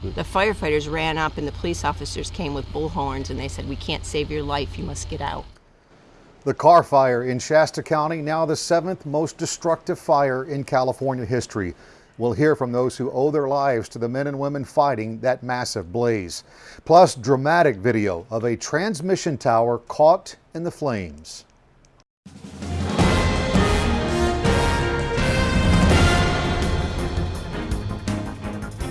The firefighters ran up and the police officers came with bullhorns and they said, we can't save your life, you must get out. The Carr Fire in Shasta County, now the seventh most destructive fire in California history. We'll hear from those who owe their lives to the men and women fighting that massive blaze. Plus, dramatic video of a transmission tower caught in the flames.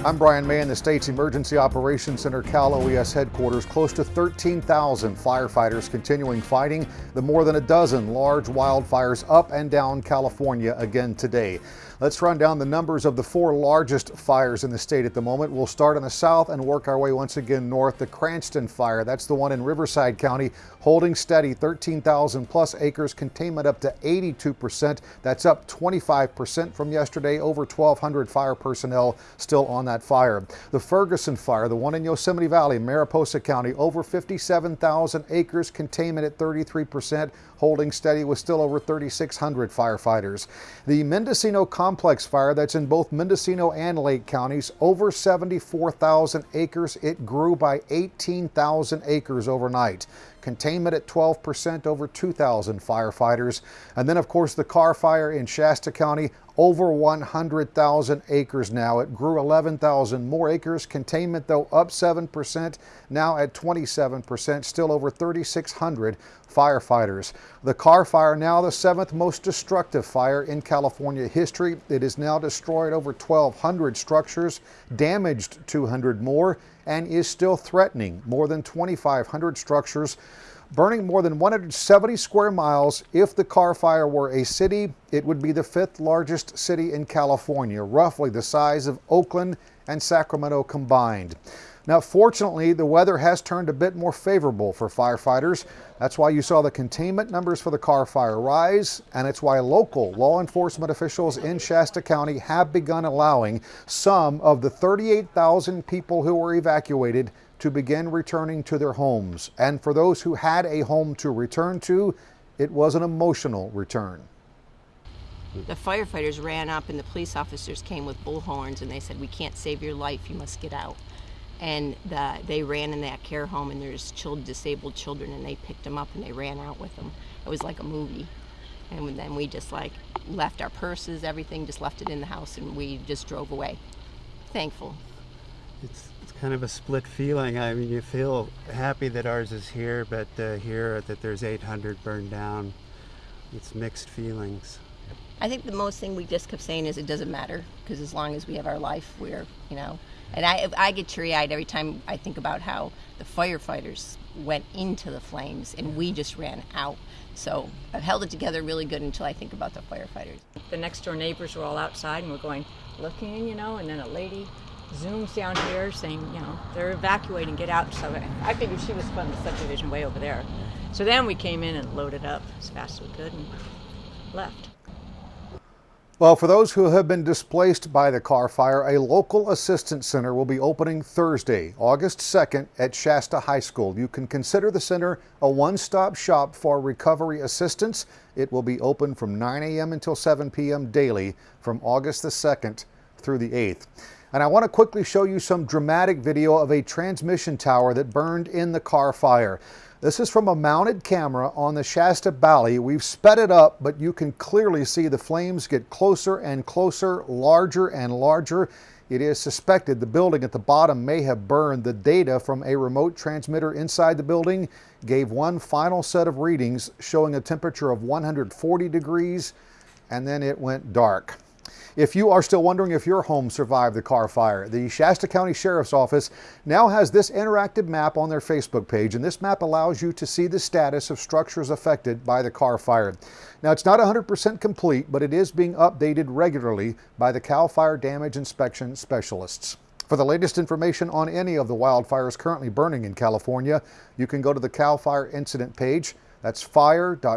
I'm Brian May in the state's Emergency Operations Center Cal OES headquarters. Close to 13,000 firefighters continuing fighting the more than a dozen large wildfires up and down California again today. Let's run down the numbers of the four largest fires in the state at the moment. We'll start in the south and work our way once again north. The Cranston fire, that's the one in Riverside County, holding steady 13,000 plus acres, containment up to 82%. That's up 25% from yesterday. Over 1,200 fire personnel still on that fire. The Ferguson fire, the one in Yosemite Valley, Mariposa County, over 57,000 acres, containment at 33%, holding steady with still over 3,600 firefighters. The Mendocino complex fire that's in both Mendocino and Lake counties, over 74,000 acres. It grew by 18,000 acres overnight. Containment at 12%, over 2,000 firefighters. And then, of course, the Carr fire in Shasta County, over 100,000 acres now. It grew 11,000 more acres. Containment, though, up 7%, now at 27%, still over 3,600 firefighters. The Carr fire now the seventh most destructive fire in California history. It has now destroyed over 1,200 structures, damaged 200 more, and is still threatening more than 2,500 structures burning more than 170 square miles. If the Carr fire were a city, it would be the fifth largest city in California, roughly the size of Oakland and Sacramento combined. Now, fortunately, the weather has turned a bit more favorable for firefighters. That's why you saw the containment numbers for the Carr fire rise, and it's why local law enforcement officials in Shasta County have begun allowing some of the 38,000 people who were evacuated to begin returning to their homes. And for those who had a home to return to, it was an emotional return. The firefighters ran up and the police officers came with bullhorns and they said, we can't save your life, you must get out. And the, they ran in that care home and there's children, disabled children and they picked them up and they ran out with them. It was like a movie. And then we just like left our purses, everything, just left it in the house and we just drove away. Thankful. It's it's kind of a split feeling. I mean, you feel happy that ours is here, but uh, here that there's 800 burned down, it's mixed feelings. I think the most thing we just kept saying is it doesn't matter because as long as we have our life, we're, you know, and I, I get teary eyed every time I think about how the firefighters went into the flames and we just ran out. So I've held it together really good until I think about the firefighters. The next door neighbors were all outside and we're going, looking, you know, and then a lady zooms down here saying, you know, they're evacuating, get out. So I figured she was from the subdivision way over there. So then we came in and loaded up as fast as we could and left. Well, for those who have been displaced by the Carr fire, a local assistance center will be opening Thursday, August 2nd at Shasta High School. You can consider the center a one-stop shop for recovery assistance. It will be open from 9 a.m. until 7 p.m. daily from August the 2nd through the 8th. And I want to quickly show you some dramatic video of a transmission tower that burned in the Carr fire. This is from a mounted camera on the Shasta Bally. We've sped it up, but you can clearly see the flames get closer and closer, larger and larger. It is suspected the building at the bottom may have burned. The data from a remote transmitter inside the building gave one final set of readings showing a temperature of 140 degrees, and then it went dark. If you are still wondering if your home survived the Carr fire, the Shasta County Sheriff's Office now has this interactive map on their Facebook page, and this map allows you to see the status of structures affected by the Carr fire. Now, it's not 100% complete, but it is being updated regularly by the CAL FIRE damage inspection specialists. For the latest information on any of the wildfires currently burning in California, you can go to the CAL FIRE incident page. That's fire.ca.gov.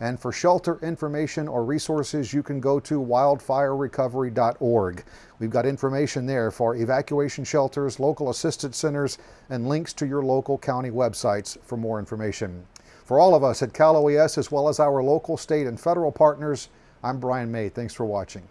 And for shelter information or resources, you can go to wildfirerecovery.org. We've got information there for evacuation shelters, local assistance centers, and links to your local county websites for more information. For all of us at Cal OES, as well as our local, state, and federal partners, I'm Brian May. Thanks for watching.